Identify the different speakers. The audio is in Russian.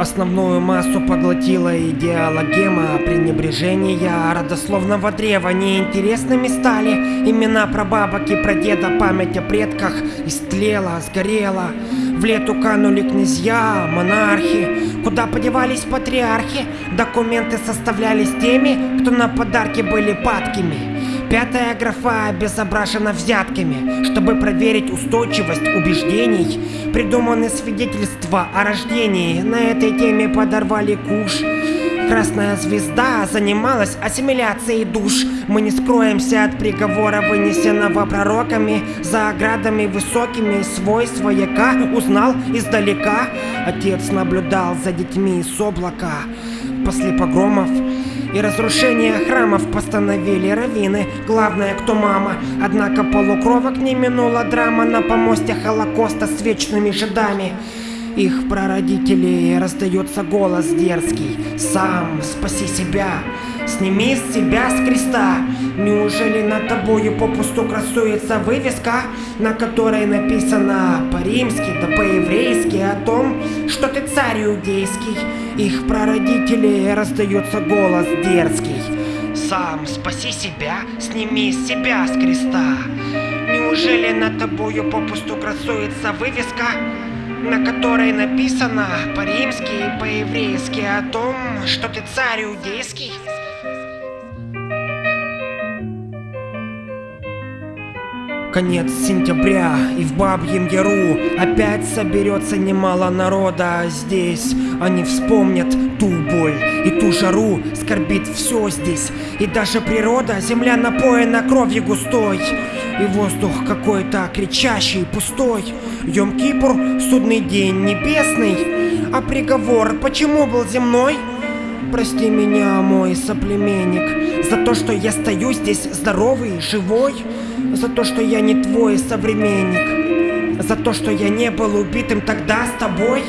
Speaker 1: Основную массу поглотила идеологема пренебрежения родословного древа. Неинтересными стали имена прабабок и прадеда. Память о предках истлела, сгорела. В лету канули князья, монархи. Куда подевались патриархи? Документы составлялись теми, кто на подарки были падкими Пятая графа обезображена взятками. Чтобы проверить устойчивость убеждений, придуманы свидетельства о рождении. На этой теме подорвали куш. Красная звезда занималась ассимиляцией душ. Мы не скроемся от приговора, вынесенного пророками. За оградами высокими свой свояка узнал издалека. Отец наблюдал за детьми с облака. После погромов и разрушение храмов постановили раввины, главное кто мама. Однако полукровок не минула драма на помосте Холокоста с вечными жидами. Их прародителей раздается голос дерзкий. Сам спаси себя, сними с себя с креста. Неужели над тобою попусту красуется вывеска На которой написано по-римски да по-еврейски О том, что ты царь иудейский? Их прародителей раздается голос дерзкий. Сам спаси себя, сними с себя с креста. Неужели над тобою попусту красуется вывеска на которой написано по-римски и по-еврейски о том, что ты царь иудейский? Конец сентября, и в Бабьем Яру Опять соберется немало народа. Здесь Они вспомнят ту боль и ту жару Скорбит все здесь, и даже природа Земля напоена кровью густой И воздух какой-то кричащий, пустой. Йом-Кипур, судный день небесный. А приговор почему был земной? Прости меня, мой соплеменник За то, что я стою здесь здоровый, живой. За то, что я не твой современник. За то, что я не был убитым тогда с тобой